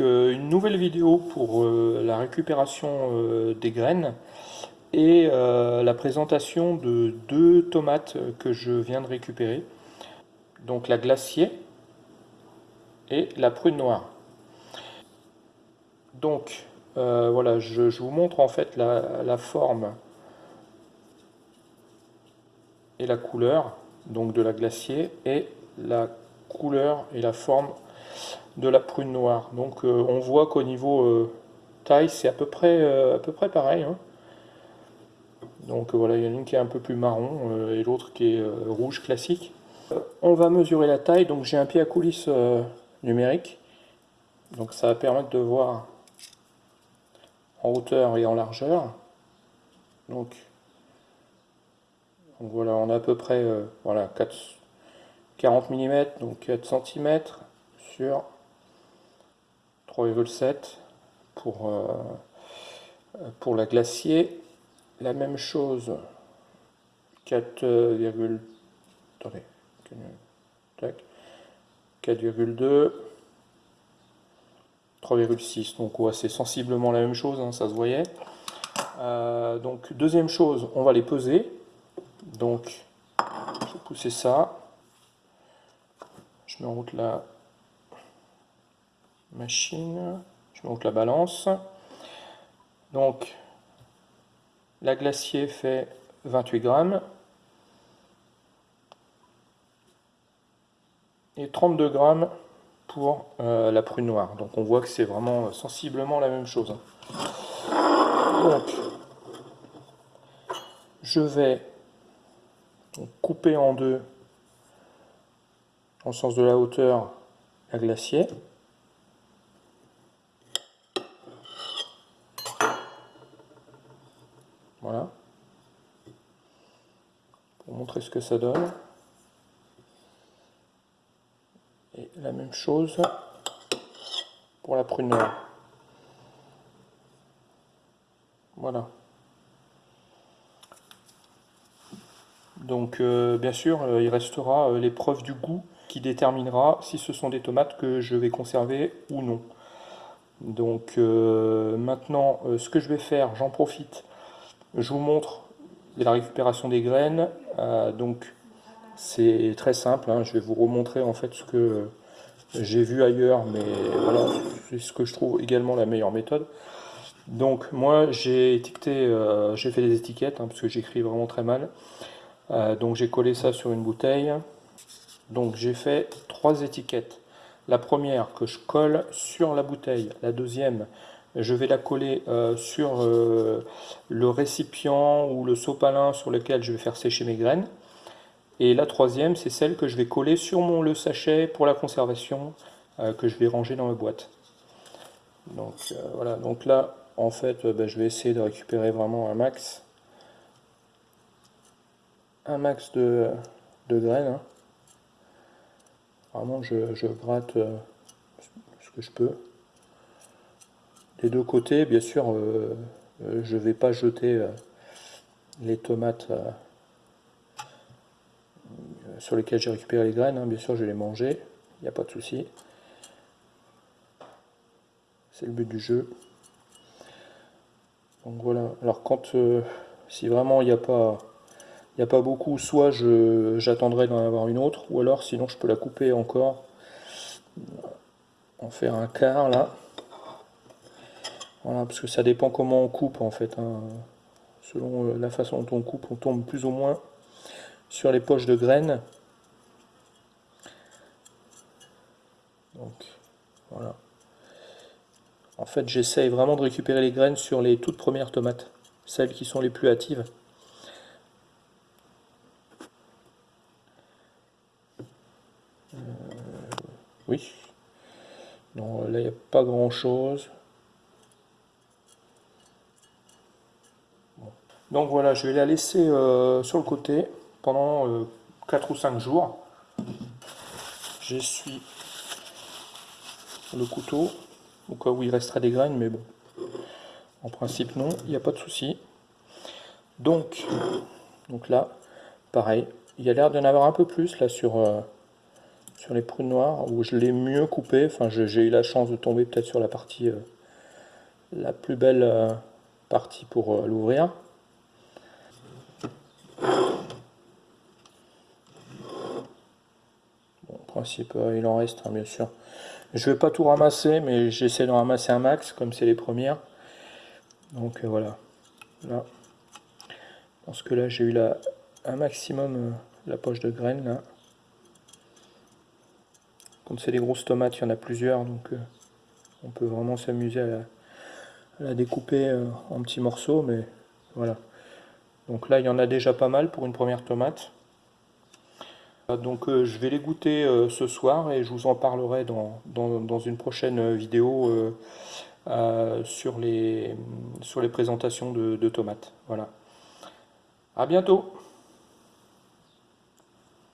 Euh, une nouvelle vidéo pour euh, la récupération euh, des graines et la présentation de deux tomates que je viens de récupérer. Donc la glacier et la prune noire. Donc voilà, je, vous montre en fait la, forme et la couleur donc de la glacier et la couleur et la forme de la prune noire. Donc euh, on voit qu'au niveau euh, taille, c'est à peu près euh, à peu près pareil. Hein. Donc voilà, il y en a une qui est un peu plus marron et l'autre qui est rouge classique. on va mesurer la taille, donc j'ai un pied à coulisses numérique. Donc ça va permettre de voir en hauteur et en largeur. Donc, voilà, on a à peu près voilà, 4, 40 mm, donc 4 cm sur 3,7 pour, euh, pour la glacier. La même chose, 4,2, 4,2, 3,6. Donc ouais, c'est sensiblement la même chose, hein, ça se voyait. Euh, donc deuxième chose, on va les peser. Donc je vais pousser ça. Je mets en route la machine. Je monte la balance. Donc, la glacier fait 28 grammes. Et 32 grammes pour euh, la prune noire. Donc on voit que c'est vraiment sensiblement la même chose. Donc, je vais couper en deux, en sens de la hauteur, la glacier. Voilà. Pour montrer ce que ça donne. Et la même chose pour la prune noire. Voilà. Donc euh, bien sûr, euh, il restera euh, l'épreuve du goût qui déterminera si ce sont des tomates que je vais conserver ou non. Donc maintenant, ce que je vais faire, j'en profite je vous montre la récupération des graines. Euh, donc c'est très simple, hein. je vais vous remontrer en fait ce que j'ai vu ailleurs, mais voilà, c'est ce que je trouve également la meilleure méthode. Donc moi j'ai étiqueté, euh, j'ai fait des étiquettes, hein, parce que j'écris vraiment très mal. Euh, donc j'ai collé ça sur une bouteille. Donc j'ai fait trois étiquettes. La première que je colle sur la bouteille, la deuxième je vais la coller euh, sur euh, le récipient ou le sopalin sur lequel je vais faire sécher mes graines. Et la troisième, c'est celle que je vais coller sur mon le sachet pour la conservation euh, que je vais ranger dans ma boîte. Donc voilà, donc là, en fait, ben, je vais essayer de récupérer vraiment un max. Un max de, graines. Hein. Vraiment, je, je gratte ce que je peux les deux côtés, bien sûr, euh, euh, je ne vais pas jeter euh, les tomates sur lesquelles j'ai récupéré les graines. Hein. Bien sûr, je vais les manger, il n'y a pas de souci. C'est le but du jeu. Donc voilà, alors quand, si vraiment il n'y a pas... A pas beaucoup, soit j'attendrai d'en avoir une autre, ou alors sinon je peux la couper encore, en faire un quart là. Voilà, parce que ça dépend comment on coupe en fait. Hein. Selon euh, la façon dont on coupe, on tombe plus ou moins sur les poches de graines. Donc voilà. En fait, j'essaye vraiment de récupérer les graines sur les toutes premières tomates, celles qui sont les plus hâtives. Euh, oui. Non, là, il n'y a pas grand Donc voilà, je vais la laisser euh, sur le côté pendant 4 euh, ou 5 jours. J'essuie le couteau, au cas où il resterait des graines, mais bon, en principe non, il n'y a pas de souci. Donc, donc là, pareil, il y a l'air d'en avoir un peu plus là sur, euh, sur les prunes noires, où je l'ai mieux coupé. Enfin, j'ai eu la chance de tomber peut-être sur la partie, la plus belle euh, partie pour euh, l'ouvrir. Bon, en principe, il en reste, hein, bien sûr. Je vais pas tout ramasser, mais j'essaie de ramasser un max, comme c'est les premières. Donc voilà. Là. Pense que là, j'ai eu la, un maximum la poche de graines, là. C'est des grosses tomates, il y en a plusieurs, donc euh, on peut vraiment s'amuser à, la découper euh, en petits morceaux, mais voilà. Donc là, il y en a déjà pas mal pour une première tomate. Euh, donc je vais les goûter ce soir et je vous en parlerai dans, dans une prochaine vidéo sur, les, sur les présentations de, de tomates. Voilà. À bientôt